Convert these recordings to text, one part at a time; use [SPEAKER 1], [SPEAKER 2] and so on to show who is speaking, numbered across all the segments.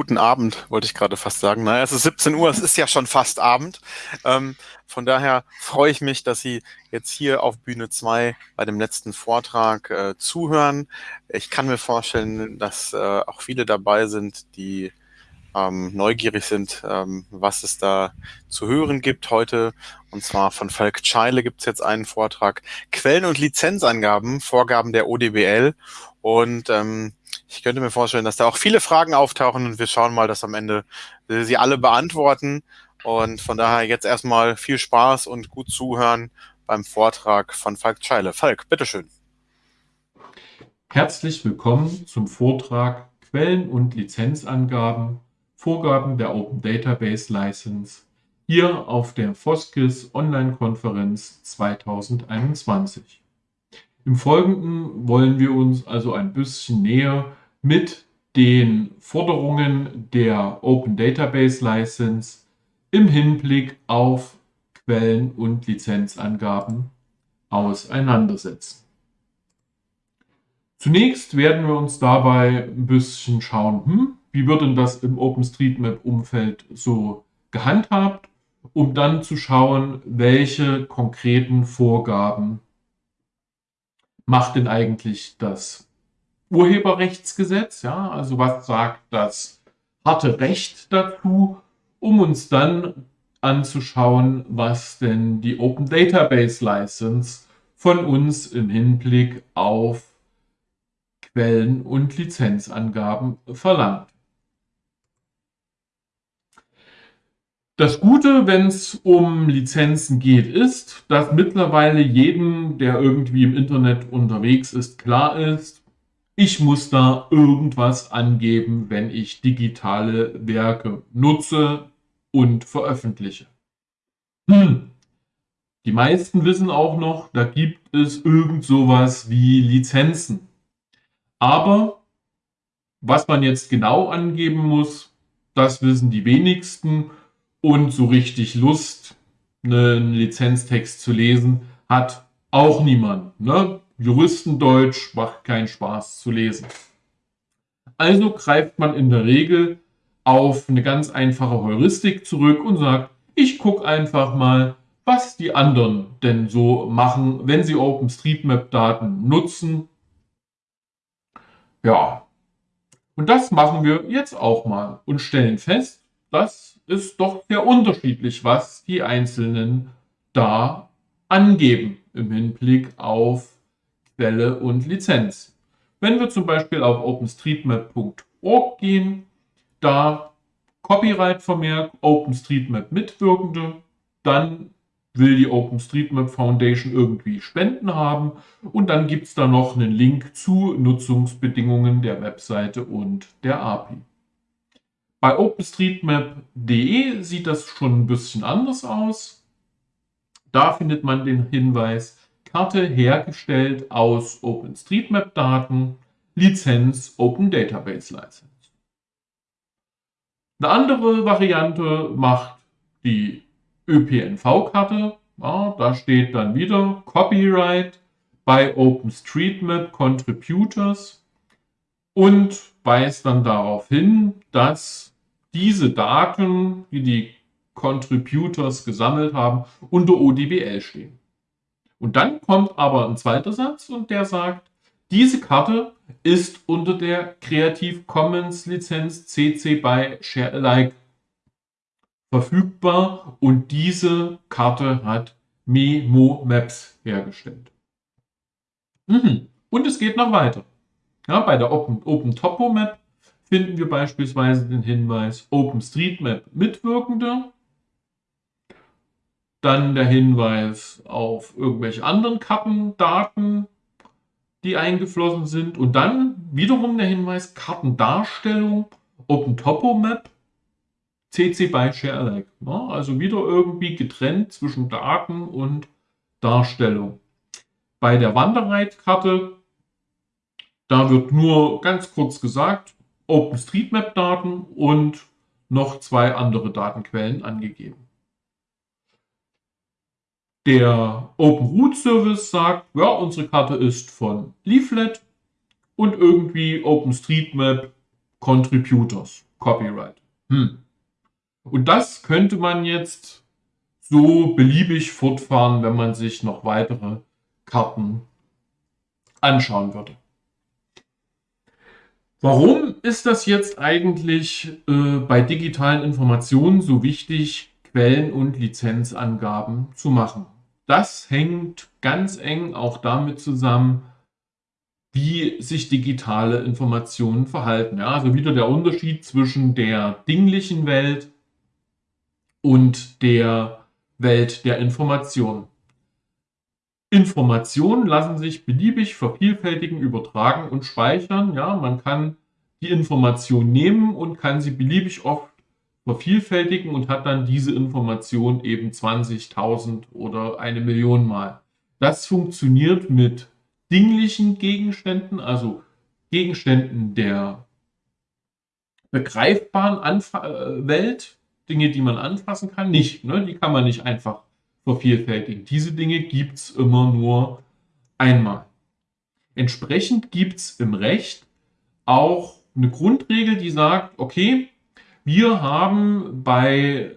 [SPEAKER 1] guten Abend, wollte ich gerade fast sagen. Naja, es ist 17 Uhr, es ist ja schon fast Abend. Ähm, von daher freue ich mich, dass Sie jetzt hier auf Bühne 2 bei dem letzten Vortrag äh, zuhören. Ich kann mir vorstellen, dass äh, auch viele dabei sind, die ähm, neugierig sind, ähm, was es da zu hören gibt heute. Und zwar von Falk Scheile gibt es jetzt einen Vortrag. Quellen- und Lizenzangaben, Vorgaben der ODBL. Und ähm, ich könnte mir vorstellen, dass da auch viele Fragen auftauchen und wir schauen mal, dass am Ende sie alle beantworten. Und von daher jetzt erstmal viel Spaß und gut zuhören beim Vortrag von Falk Scheile. Falk, bitteschön.
[SPEAKER 2] Herzlich willkommen zum Vortrag Quellen- und Lizenzangaben Vorgaben der Open Database License hier auf der Foskis Online-Konferenz 2021. Im Folgenden wollen wir uns also ein bisschen näher mit den Forderungen der Open Database License im Hinblick auf Quellen- und Lizenzangaben auseinandersetzen. Zunächst werden wir uns dabei ein bisschen schauen, hm, wie wird denn das im OpenStreetMap-Umfeld so gehandhabt, um dann zu schauen, welche konkreten Vorgaben macht denn eigentlich das Urheberrechtsgesetz, ja, also was sagt das harte Recht dazu, um uns dann anzuschauen, was denn die Open Database License von uns im Hinblick auf Quellen und Lizenzangaben verlangt. Das Gute, wenn es um Lizenzen geht, ist, dass mittlerweile jedem, der irgendwie im Internet unterwegs ist, klar ist, ich muss da irgendwas angeben, wenn ich digitale Werke nutze und veröffentliche. Hm. Die meisten wissen auch noch, da gibt es irgend sowas wie Lizenzen. Aber was man jetzt genau angeben muss, das wissen die wenigsten und so richtig Lust, einen Lizenztext zu lesen, hat auch niemand. Ne? Juristendeutsch macht keinen Spaß zu lesen. Also greift man in der Regel auf eine ganz einfache Heuristik zurück und sagt, ich gucke einfach mal, was die anderen denn so machen, wenn sie OpenStreetMap-Daten nutzen. Ja, und das machen wir jetzt auch mal und stellen fest, dass ist doch sehr unterschiedlich, was die Einzelnen da angeben im Hinblick auf Quelle und Lizenz. Wenn wir zum Beispiel auf openstreetmap.org gehen, da Copyright-Vermerk OpenStreetMap Mitwirkende, dann will die OpenStreetMap Foundation irgendwie Spenden haben und dann gibt es da noch einen Link zu Nutzungsbedingungen der Webseite und der API. Bei OpenStreetMap.de sieht das schon ein bisschen anders aus. Da findet man den Hinweis, Karte hergestellt aus OpenStreetMap-Daten, Lizenz Open Database License. Eine andere Variante macht die ÖPNV-Karte. Ja, da steht dann wieder Copyright bei OpenStreetMap Contributors und weist dann darauf hin, dass diese Daten, die die Contributors gesammelt haben, unter ODBL stehen. Und dann kommt aber ein zweiter Satz und der sagt, diese Karte ist unter der Creative Commons Lizenz CC by Share Alike verfügbar und diese Karte hat Memo Maps hergestellt. Mhm. Und es geht noch weiter. Ja, bei der Open, Open Topo Map finden wir beispielsweise den Hinweis OpenStreetMap Mitwirkende, dann der Hinweis auf irgendwelche anderen Kartendaten, die eingeflossen sind und dann wiederum der Hinweis Kartendarstellung OpenTopoMap CC by ShareAlike. Ja, also wieder irgendwie getrennt zwischen Daten und Darstellung. Bei der Wanderreitkarte, da wird nur ganz kurz gesagt, OpenStreetMap-Daten und noch zwei andere Datenquellen angegeben. Der OpenRoute Service sagt, ja, unsere Karte ist von Leaflet und irgendwie OpenStreetMap Contributors. Copyright. Hm. Und das könnte man jetzt so beliebig fortfahren, wenn man sich noch weitere Karten anschauen würde. Warum ist das jetzt eigentlich äh, bei digitalen Informationen so wichtig, Quellen- und Lizenzangaben zu machen? Das hängt ganz eng auch damit zusammen, wie sich digitale Informationen verhalten. Ja, also wieder der Unterschied zwischen der dinglichen Welt und der Welt der Information. Informationen lassen sich beliebig vervielfältigen, übertragen und speichern. Ja, man kann die Information nehmen und kann sie beliebig oft vervielfältigen und hat dann diese Information eben 20.000 oder eine Million Mal. Das funktioniert mit dinglichen Gegenständen, also Gegenständen der begreifbaren Anfa äh, Welt, Dinge, die man anfassen kann, nicht. Ne? Die kann man nicht einfach vervielfältigen. Diese Dinge gibt es immer nur einmal. Entsprechend gibt es im Recht auch eine Grundregel, die sagt, okay, wir haben bei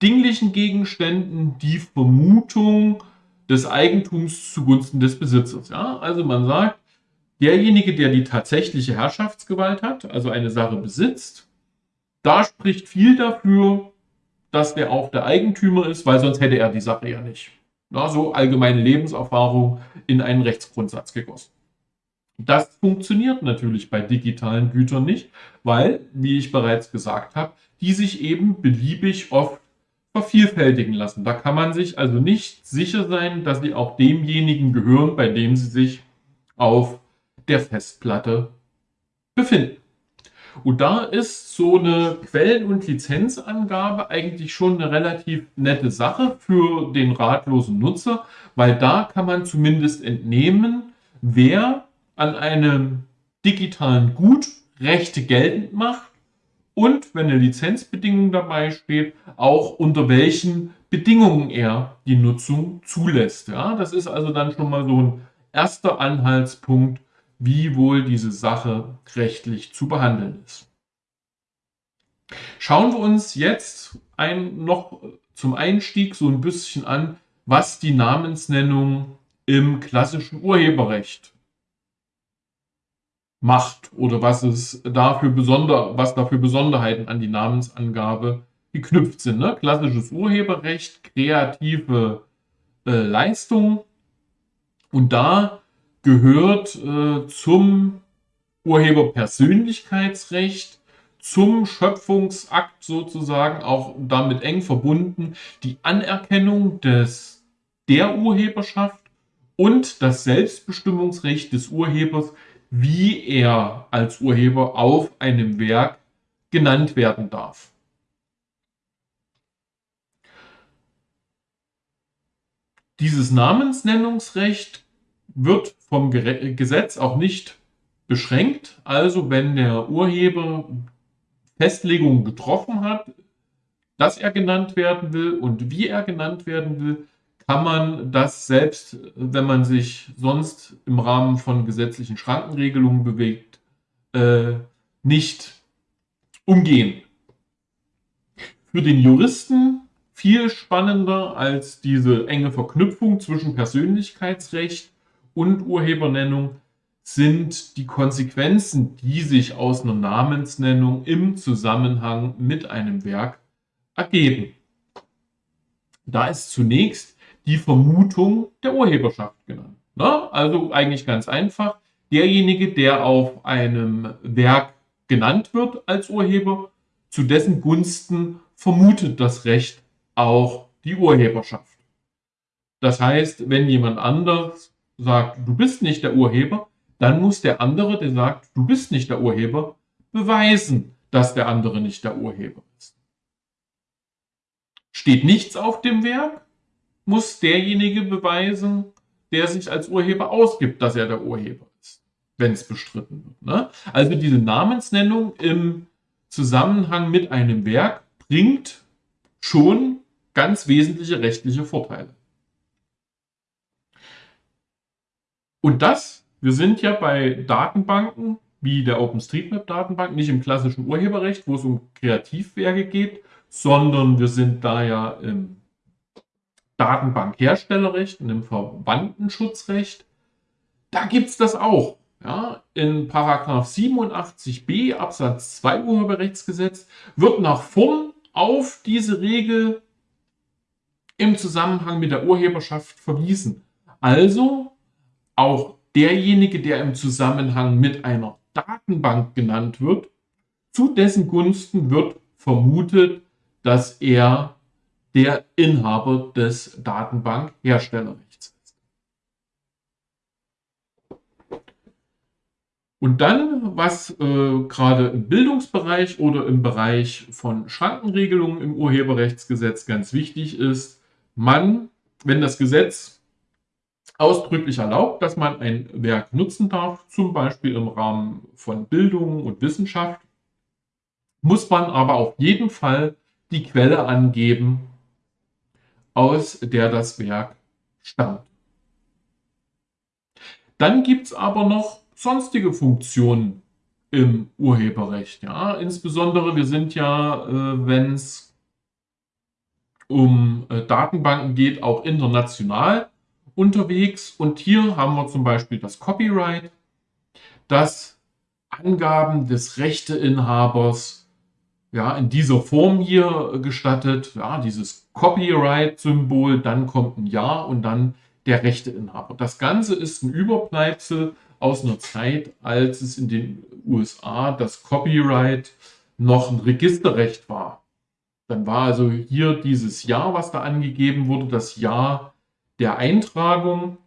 [SPEAKER 2] dinglichen Gegenständen die Vermutung des Eigentums zugunsten des Besitzers. Ja? Also man sagt, derjenige, der die tatsächliche Herrschaftsgewalt hat, also eine Sache besitzt, da spricht viel dafür, dass der auch der Eigentümer ist, weil sonst hätte er die Sache ja nicht. Ja, so allgemeine Lebenserfahrung in einen Rechtsgrundsatz gegossen. Das funktioniert natürlich bei digitalen Gütern nicht, weil, wie ich bereits gesagt habe, die sich eben beliebig oft vervielfältigen lassen. Da kann man sich also nicht sicher sein, dass sie auch demjenigen gehören, bei dem sie sich auf der Festplatte befinden. Und da ist so eine Quellen- und Lizenzangabe eigentlich schon eine relativ nette Sache für den ratlosen Nutzer, weil da kann man zumindest entnehmen, wer an einem digitalen Gut Rechte geltend macht und, wenn eine Lizenzbedingung dabei steht, auch unter welchen Bedingungen er die Nutzung zulässt. Ja, das ist also dann schon mal so ein erster Anhaltspunkt, wie wohl diese Sache rechtlich zu behandeln ist. Schauen wir uns jetzt ein, noch zum Einstieg so ein bisschen an, was die Namensnennung im klassischen Urheberrecht macht oder was es dafür besonder, was dafür Besonderheiten an die Namensangabe geknüpft sind. Ne? Klassisches Urheberrecht, kreative äh, Leistung und da gehört äh, zum Urheberpersönlichkeitsrecht, zum Schöpfungsakt sozusagen auch damit eng verbunden die Anerkennung des der Urheberschaft und das Selbstbestimmungsrecht des Urhebers wie er als Urheber auf einem Werk genannt werden darf. Dieses Namensnennungsrecht wird vom Gesetz auch nicht beschränkt. Also wenn der Urheber Festlegungen getroffen hat, dass er genannt werden will und wie er genannt werden will, kann man das selbst, wenn man sich sonst im Rahmen von gesetzlichen Schrankenregelungen bewegt, äh, nicht umgehen. Für den Juristen viel spannender als diese enge Verknüpfung zwischen Persönlichkeitsrecht und Urhebernennung sind die Konsequenzen, die sich aus einer Namensnennung im Zusammenhang mit einem Werk ergeben. Da ist zunächst die Vermutung der Urheberschaft genannt. Ne? Also eigentlich ganz einfach. Derjenige, der auf einem Werk genannt wird als Urheber, zu dessen Gunsten vermutet das Recht auch die Urheberschaft. Das heißt, wenn jemand anders sagt, du bist nicht der Urheber, dann muss der andere, der sagt, du bist nicht der Urheber, beweisen, dass der andere nicht der Urheber ist. Steht nichts auf dem Werk, muss derjenige beweisen, der sich als Urheber ausgibt, dass er der Urheber ist, wenn es bestritten wird. Ne? Also diese Namensnennung im Zusammenhang mit einem Werk bringt schon ganz wesentliche rechtliche Vorteile. Und das, wir sind ja bei Datenbanken, wie der OpenStreetMap-Datenbank, nicht im klassischen Urheberrecht, wo es um Kreativwerke geht, sondern wir sind da ja im Datenbankherstellerrecht und im Verwandtenschutzrecht. Da gibt es das auch. Ja, in Paragraph 87b Absatz 2 Urheberrechtsgesetz wird nach vorn auf diese Regel im Zusammenhang mit der Urheberschaft verwiesen. Also auch derjenige, der im Zusammenhang mit einer Datenbank genannt wird, zu dessen Gunsten wird vermutet, dass er der Inhaber des Datenbankherstellerrechts ist. Und dann, was äh, gerade im Bildungsbereich oder im Bereich von Schrankenregelungen im Urheberrechtsgesetz ganz wichtig ist, man, wenn das Gesetz ausdrücklich erlaubt, dass man ein Werk nutzen darf, zum Beispiel im Rahmen von Bildung und Wissenschaft, muss man aber auf jeden Fall die Quelle angeben, aus der das Werk stammt. Dann gibt es aber noch sonstige Funktionen im Urheberrecht. Ja? Insbesondere, wir sind ja, äh, wenn es um äh, Datenbanken geht, auch international unterwegs. Und hier haben wir zum Beispiel das Copyright, das Angaben des Rechteinhabers ja, in dieser Form hier gestattet. Ja, dieses Copyright-Symbol, dann kommt ein Ja und dann der Rechteinhaber. Das Ganze ist ein Überbleibsel aus einer Zeit, als es in den USA das Copyright noch ein Registerrecht war. Dann war also hier dieses Jahr, was da angegeben wurde, das Jahr der Eintragung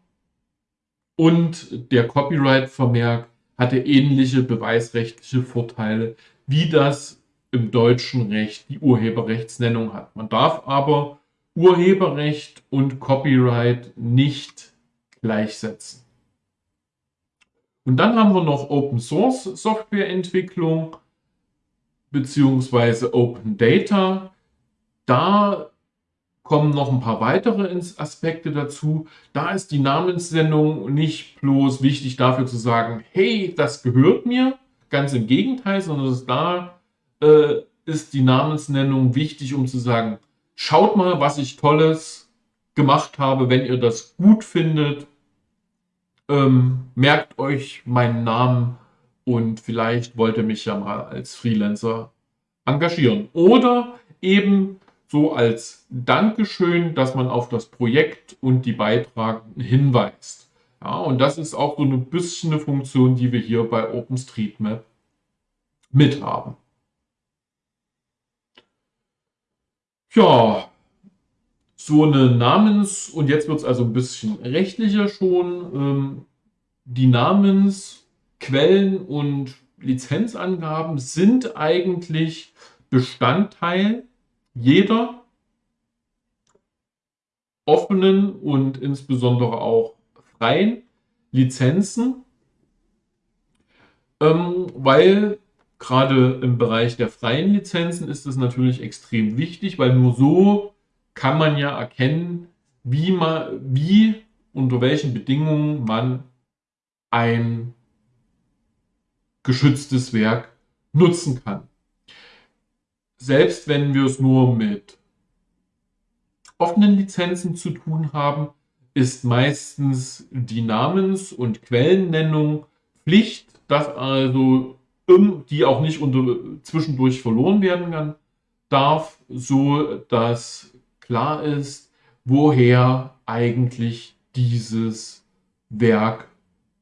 [SPEAKER 2] und der Copyright-Vermerk hatte ähnliche beweisrechtliche Vorteile, wie das im deutschen Recht die Urheberrechtsnennung hat. Man darf aber Urheberrecht und Copyright nicht gleichsetzen. Und dann haben wir noch Open Source Softwareentwicklung beziehungsweise Open Data. Da kommen noch ein paar weitere Aspekte dazu. Da ist die Namenssendung nicht bloß wichtig dafür zu sagen, hey, das gehört mir, ganz im Gegenteil, sondern da äh, ist die Namensnennung wichtig, um zu sagen, schaut mal, was ich Tolles gemacht habe, wenn ihr das gut findet. Ähm, merkt euch meinen Namen und vielleicht wollt ihr mich ja mal als Freelancer engagieren. Oder eben so als Dankeschön, dass man auf das Projekt und die Beitragenden hinweist. Ja, und das ist auch so ein bisschen eine Funktion, die wir hier bei OpenStreetMap mit haben. Ja, so eine Namens- und jetzt wird es also ein bisschen rechtlicher schon. Ähm, die Namensquellen und Lizenzangaben sind eigentlich Bestandteil jeder offenen und insbesondere auch freien Lizenzen, ähm, weil gerade im Bereich der freien Lizenzen ist es natürlich extrem wichtig, weil nur so kann man ja erkennen, wie man, wie unter welchen Bedingungen man ein geschütztes Werk nutzen kann. Selbst wenn wir es nur mit offenen Lizenzen zu tun haben, ist meistens die Namens- und Quellennennung Pflicht, dass also die auch nicht unter, zwischendurch verloren werden kann, darf, so dass klar ist, woher eigentlich dieses Werk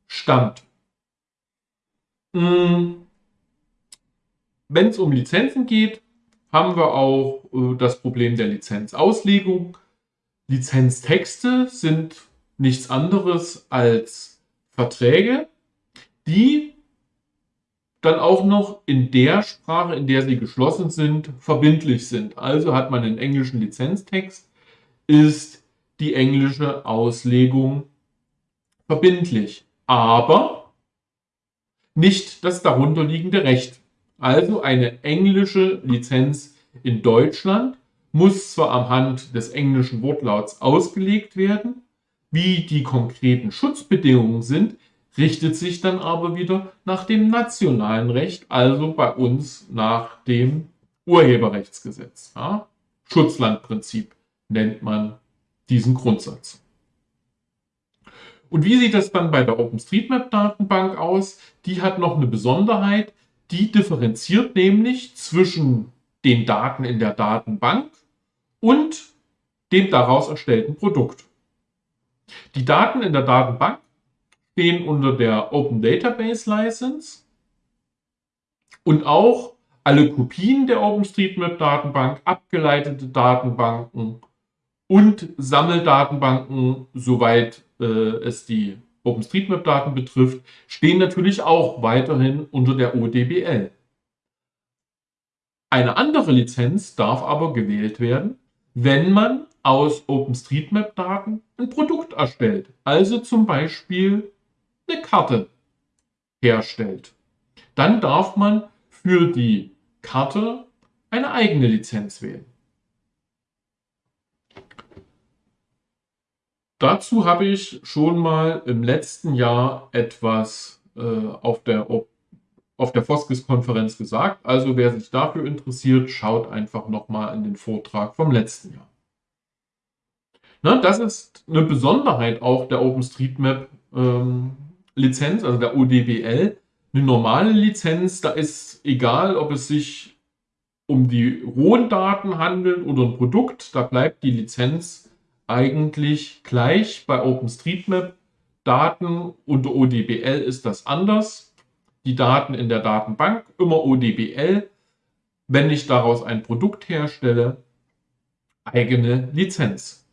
[SPEAKER 2] stammt. Hm. Wenn es um Lizenzen geht, haben wir auch äh, das Problem der Lizenzauslegung. Lizenztexte sind nichts anderes als Verträge, die dann auch noch in der Sprache, in der sie geschlossen sind, verbindlich sind. Also hat man einen englischen Lizenztext, ist die englische Auslegung verbindlich, aber nicht das darunterliegende Recht. Also eine englische Lizenz in Deutschland muss zwar am Hand des englischen Wortlauts ausgelegt werden, wie die konkreten Schutzbedingungen sind, richtet sich dann aber wieder nach dem nationalen Recht, also bei uns nach dem Urheberrechtsgesetz. Ja? Schutzlandprinzip nennt man diesen Grundsatz. Und wie sieht das dann bei der OpenStreetMap-Datenbank aus? Die hat noch eine Besonderheit, die differenziert nämlich zwischen den Daten in der Datenbank und dem daraus erstellten Produkt. Die Daten in der Datenbank stehen unter der Open Database License und auch alle Kopien der OpenStreetMap-Datenbank, abgeleitete Datenbanken und Sammeldatenbanken, soweit äh, es die OpenStreetMap-Daten betrifft, stehen natürlich auch weiterhin unter der ODBL. Eine andere Lizenz darf aber gewählt werden, wenn man aus OpenStreetMap-Daten ein Produkt erstellt, also zum Beispiel eine Karte herstellt. Dann darf man für die Karte eine eigene Lizenz wählen. Dazu habe ich schon mal im letzten Jahr etwas äh, auf der, auf der Foskis-Konferenz gesagt. Also wer sich dafür interessiert, schaut einfach nochmal in den Vortrag vom letzten Jahr. Na, das ist eine Besonderheit auch der OpenStreetMap-Lizenz, ähm, also der ODBL. Eine normale Lizenz, da ist egal, ob es sich um die rohen Daten handelt oder ein Produkt, da bleibt die Lizenz eigentlich gleich. Bei OpenStreetMap Daten unter ODBL ist das anders. Die Daten in der Datenbank immer ODBL. Wenn ich daraus ein Produkt herstelle, eigene Lizenz.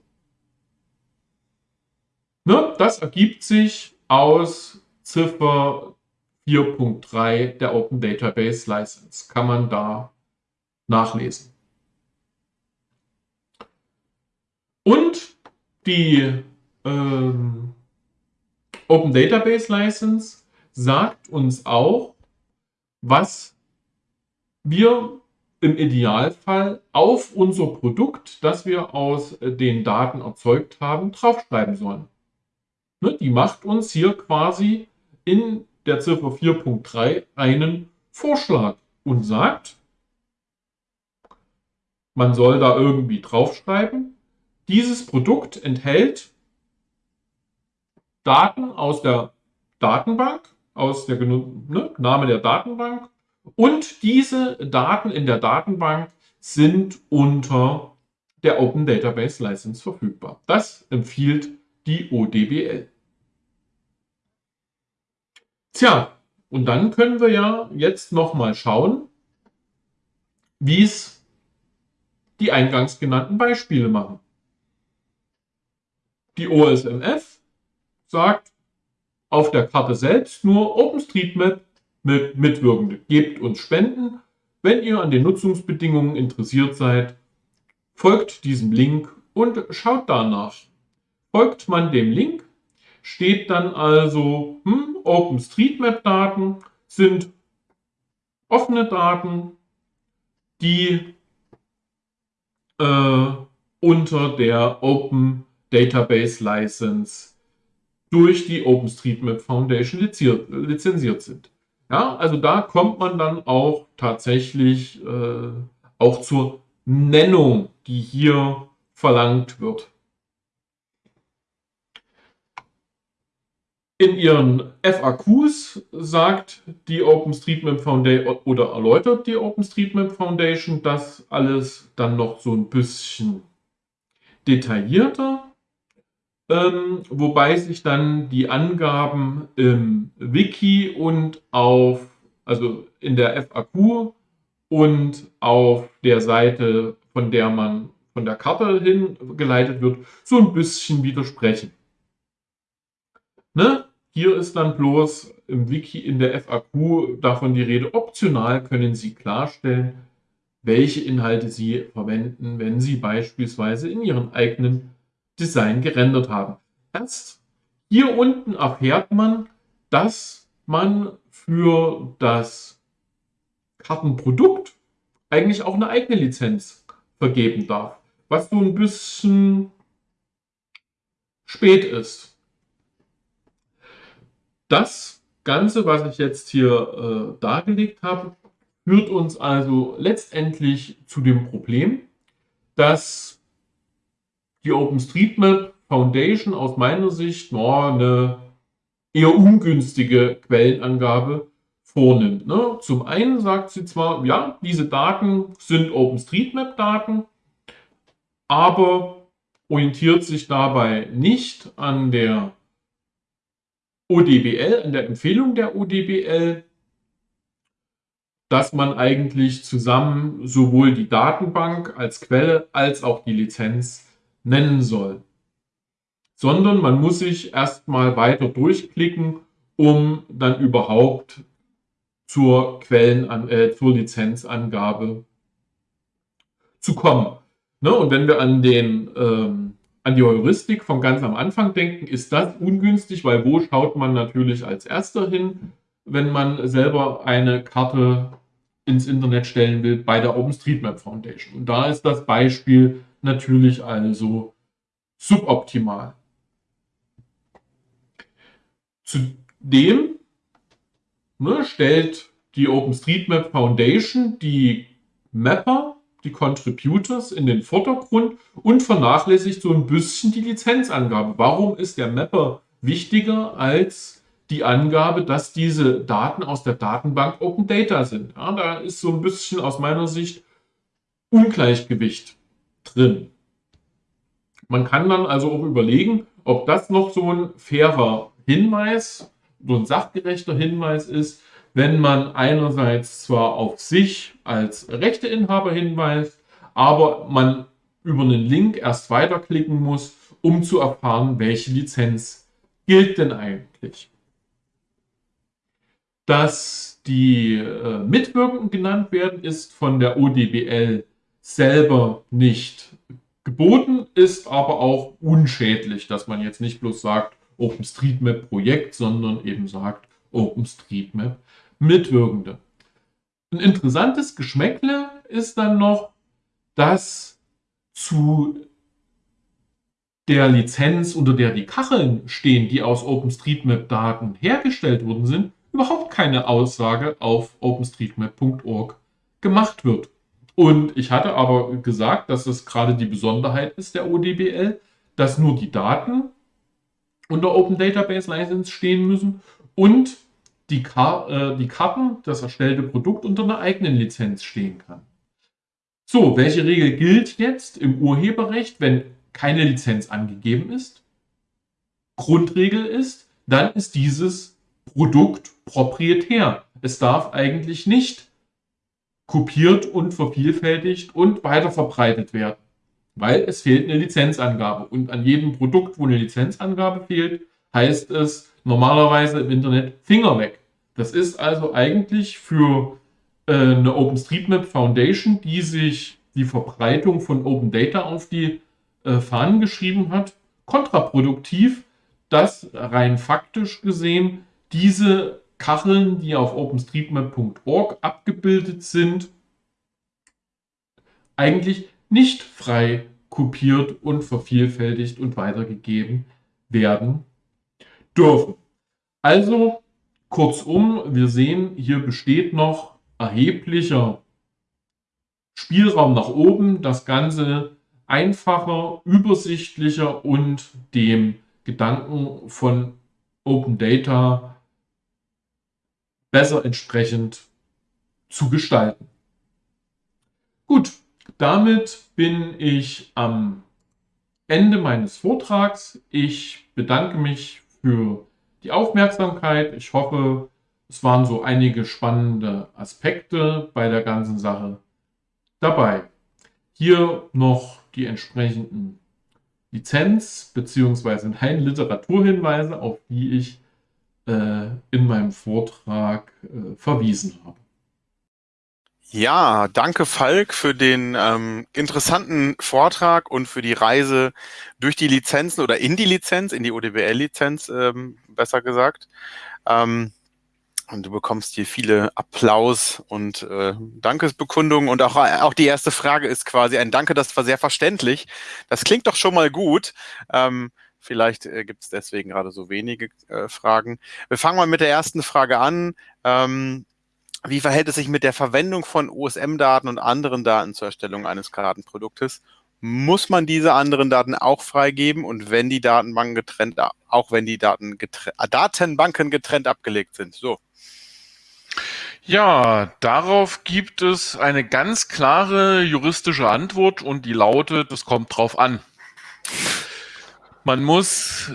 [SPEAKER 2] Ne, das ergibt sich aus Ziffer 4.3 der Open Database License. Kann man da nachlesen. Und die ähm, Open Database License sagt uns auch, was wir im Idealfall auf unser Produkt, das wir aus den Daten erzeugt haben, draufschreiben sollen. Ne, die macht uns hier quasi in der Ziffer 4.3 einen Vorschlag und sagt, man soll da irgendwie draufschreiben, dieses Produkt enthält Daten aus der Datenbank, aus der ne, Name der Datenbank und diese Daten in der Datenbank sind unter der Open Database License verfügbar. Das empfiehlt die ODBL. Tja, und dann können wir ja jetzt nochmal schauen, wie es die eingangs genannten Beispiele machen. Die OSMF sagt auf der Karte selbst nur OpenStreetMap mit Mitwirkende. Gebt uns Spenden. Wenn ihr an den Nutzungsbedingungen interessiert seid, folgt diesem Link und schaut danach. Folgt man dem Link, steht dann also, hm, OpenStreetMap-Daten sind offene Daten, die äh, unter der Open Database License durch die OpenStreetMap Foundation lizenziert sind. Ja, also da kommt man dann auch tatsächlich äh, auch zur Nennung, die hier verlangt wird. In ihren FAQs sagt die OpenStreetMap Foundation oder erläutert die OpenStreetMap Foundation das alles dann noch so ein bisschen detaillierter ähm, wobei sich dann die Angaben im Wiki und auf, also in der FAQ und auf der Seite, von der man von der Karte hingeleitet wird, so ein bisschen widersprechen. Ne? Hier ist dann bloß im Wiki in der FAQ davon die Rede. Optional können Sie klarstellen, welche Inhalte Sie verwenden, wenn Sie beispielsweise in Ihren eigenen Design gerendert haben. Erst hier unten erfährt man, dass man für das Kartenprodukt eigentlich auch eine eigene Lizenz vergeben darf, was so ein bisschen spät ist. Das Ganze, was ich jetzt hier äh, dargelegt habe, führt uns also letztendlich zu dem Problem, dass die OpenStreetMap Foundation aus meiner Sicht no, eine eher ungünstige Quellenangabe vornimmt. Ne? Zum einen sagt sie zwar, ja, diese Daten sind OpenStreetMap-Daten, aber orientiert sich dabei nicht an der ODBL, an der Empfehlung der ODBL, dass man eigentlich zusammen sowohl die Datenbank als Quelle als auch die Lizenz nennen soll. Sondern man muss sich erstmal weiter durchklicken, um dann überhaupt zur Quellen, äh, zur Lizenzangabe zu kommen. Ne? Und wenn wir an den ähm, an die Heuristik von ganz am Anfang denken, ist das ungünstig, weil wo schaut man natürlich als erster hin, wenn man selber eine Karte ins Internet stellen will bei der OpenStreetMap Foundation. Und da ist das Beispiel natürlich also suboptimal. Zudem ne, stellt die OpenStreetMap Foundation die Mapper, die Contributors in den Vordergrund und vernachlässigt so ein bisschen die Lizenzangabe. Warum ist der Mapper wichtiger als die Angabe, dass diese Daten aus der Datenbank Open Data sind? Ja, da ist so ein bisschen aus meiner Sicht Ungleichgewicht drin. Man kann dann also auch überlegen, ob das noch so ein fairer Hinweis, so ein sachgerechter Hinweis ist, wenn man einerseits zwar auf sich als Rechteinhaber hinweist, aber man über einen Link erst weiterklicken muss, um zu erfahren, welche Lizenz gilt denn eigentlich. Dass die äh, Mitwirkenden genannt werden, ist von der ODBL selber nicht geboten, ist aber auch unschädlich, dass man jetzt nicht bloß sagt OpenStreetMap Projekt, sondern eben sagt OpenStreetMap Mitwirkende. Ein interessantes Geschmäckle ist dann noch, dass zu der Lizenz, unter der die Kacheln stehen, die aus OpenStreetMap-Daten hergestellt worden sind, überhaupt keine Aussage auf openstreetmap.org gemacht wird. Und ich hatte aber gesagt, dass es gerade die Besonderheit ist der ODBL, dass nur die Daten unter Open Database License stehen müssen und die, Kar äh, die Karten, das erstellte Produkt unter einer eigenen Lizenz stehen kann. So, welche Regel gilt jetzt im Urheberrecht, wenn keine Lizenz angegeben ist? Grundregel ist, dann ist dieses Produkt proprietär. Es darf eigentlich nicht kopiert und vervielfältigt und weiter verbreitet werden, weil es fehlt eine Lizenzangabe. Und an jedem Produkt, wo eine Lizenzangabe fehlt, heißt es normalerweise im Internet Finger weg. Das ist also eigentlich für äh, eine OpenStreetMap Foundation, die sich die Verbreitung von Open Data auf die äh, Fahnen geschrieben hat, kontraproduktiv, dass rein faktisch gesehen diese Kacheln, die auf openstreetmap.org abgebildet sind, eigentlich nicht frei kopiert und vervielfältigt und weitergegeben werden dürfen. Also Kurzum, wir sehen, hier besteht noch erheblicher Spielraum nach oben, das Ganze einfacher, übersichtlicher und dem Gedanken von Open Data besser entsprechend zu gestalten. Gut, damit bin ich am Ende meines Vortrags. Ich bedanke mich für die Aufmerksamkeit. Ich hoffe, es waren so einige spannende Aspekte bei der ganzen Sache dabei. Hier noch die entsprechenden Lizenz- bzw. nein, Literaturhinweise, auf die ich äh, in meinem Vortrag äh, verwiesen habe.
[SPEAKER 1] Ja, danke Falk für den ähm, interessanten Vortrag und für die Reise durch die Lizenzen oder in die Lizenz, in die ODBL-Lizenz, ähm, besser gesagt. Ähm, und du bekommst hier viele Applaus und äh, Dankesbekundungen. Und auch, auch die erste Frage ist quasi ein Danke, das war sehr verständlich. Das klingt doch schon mal gut. Ähm, Vielleicht äh, gibt es deswegen gerade so wenige äh, Fragen. Wir fangen mal mit der ersten Frage an. Ähm, wie verhält es sich mit der Verwendung von OSM-Daten und anderen Daten zur Erstellung eines Kartenproduktes? Muss man diese anderen Daten auch freigeben und wenn die Datenbanken getrennt, auch wenn die Daten getrennt, Datenbanken getrennt abgelegt sind? So.
[SPEAKER 2] Ja, darauf gibt es eine ganz klare juristische Antwort und die lautet, es kommt drauf an. Man muss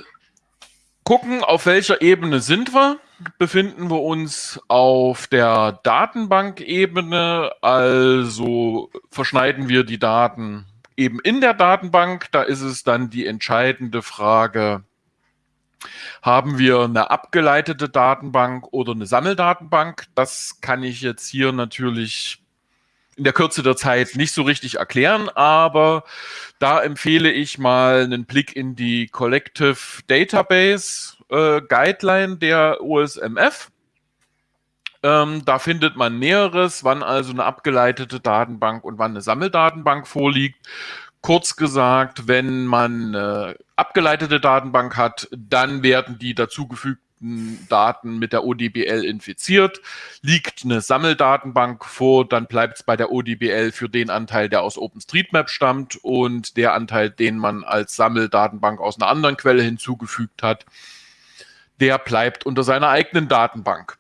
[SPEAKER 2] gucken, auf welcher Ebene sind wir. Befinden wir uns auf der Datenbankebene, also verschneiden wir die Daten eben in der Datenbank. Da ist es dann die entscheidende Frage, haben wir eine abgeleitete Datenbank oder eine Sammeldatenbank? Das kann ich jetzt hier natürlich in der Kürze der Zeit nicht so richtig erklären, aber da empfehle ich mal einen Blick in die Collective Database äh, Guideline der OSMF. Ähm, da findet man Näheres, wann also eine abgeleitete Datenbank und wann eine Sammeldatenbank vorliegt. Kurz gesagt, wenn man eine abgeleitete Datenbank hat, dann werden die dazugefügten Daten mit der ODBL infiziert. Liegt eine Sammeldatenbank vor, dann bleibt es bei der ODBL für den Anteil, der aus OpenStreetMap stammt und der Anteil, den man als Sammeldatenbank aus einer anderen Quelle hinzugefügt hat, der bleibt unter seiner eigenen Datenbank.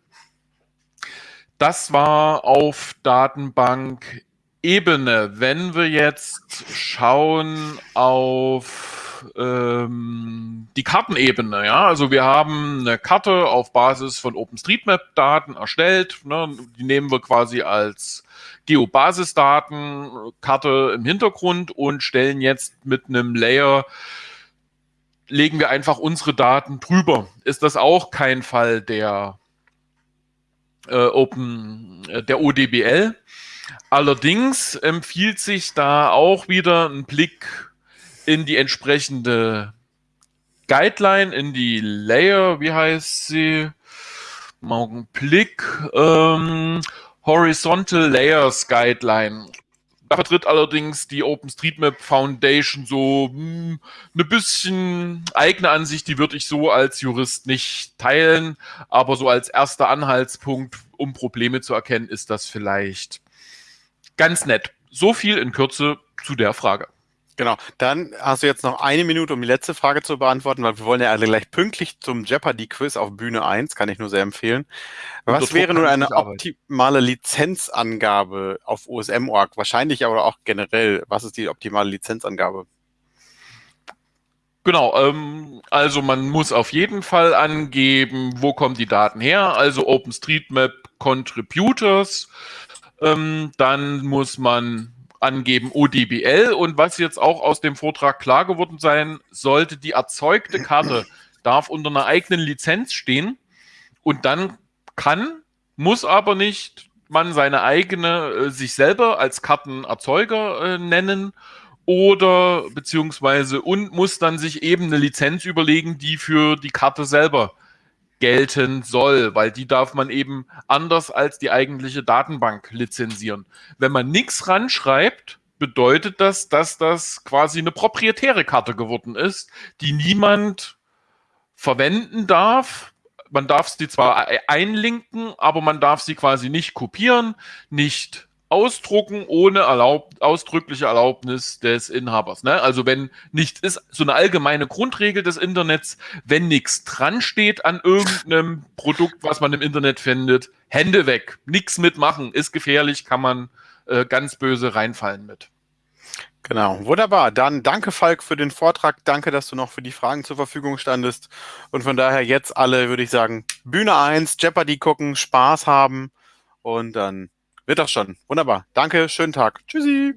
[SPEAKER 2] Das war auf Datenbank Ebene, wenn wir jetzt schauen auf ähm, die Kartenebene, ja, also wir haben eine Karte auf Basis von OpenStreetMap-Daten erstellt, ne, die nehmen wir quasi als Geobasisdaten, Karte im Hintergrund und stellen jetzt mit einem Layer legen wir einfach unsere Daten drüber. Ist das auch kein Fall der äh, Open, äh, der ODBL? Allerdings empfiehlt sich da auch wieder ein Blick in die entsprechende Guideline, in die Layer, wie heißt sie? Augenblick. Ähm, Horizontal Layers Guideline. Da vertritt allerdings die OpenStreetMap Foundation so mh, hm, eine bisschen eigene Ansicht, die würde ich so als Jurist nicht teilen, aber so als erster Anhaltspunkt, um Probleme zu erkennen, ist das vielleicht Ganz nett. So viel in Kürze zu der Frage.
[SPEAKER 1] Genau, dann hast du jetzt noch eine Minute, um die letzte Frage zu beantworten, weil wir wollen ja alle gleich pünktlich zum Jeopardy-Quiz auf Bühne 1, kann ich nur sehr empfehlen. Was wäre nun eine optimale Lizenzangabe auf OSM.org? Wahrscheinlich aber auch generell. Was ist die optimale Lizenzangabe?
[SPEAKER 2] Genau, ähm, also man muss auf jeden Fall angeben, wo kommen die Daten her, also OpenStreetMap Contributors, ähm, dann muss man angeben ODBL und was jetzt auch aus dem Vortrag klar geworden sein sollte, die erzeugte Karte darf unter einer eigenen Lizenz stehen. Und dann kann, muss aber nicht man seine eigene, äh, sich selber als Kartenerzeuger äh, nennen oder beziehungsweise und muss dann sich eben eine Lizenz überlegen, die für die Karte selber gelten soll, weil die darf man eben anders als die eigentliche Datenbank lizenzieren. Wenn man nichts ranschreibt, bedeutet das, dass das quasi eine proprietäre Karte geworden ist, die niemand verwenden darf. Man darf sie zwar einlinken, aber man darf sie quasi nicht kopieren, nicht ausdrucken ohne erlaub, ausdrückliche Erlaubnis des Inhabers. Ne? Also wenn nichts ist, so eine allgemeine Grundregel des Internets, wenn nichts dran steht an irgendeinem Produkt, was man im Internet findet, Hände weg, nichts mitmachen, ist gefährlich, kann man äh, ganz böse reinfallen mit.
[SPEAKER 1] Genau, wunderbar. Dann danke Falk für den Vortrag. Danke, dass du noch für die Fragen zur Verfügung standest. Und von daher jetzt alle, würde ich sagen, Bühne 1, Jeopardy gucken, Spaß haben und dann wird das schon. Wunderbar. Danke, schönen Tag. Tschüssi.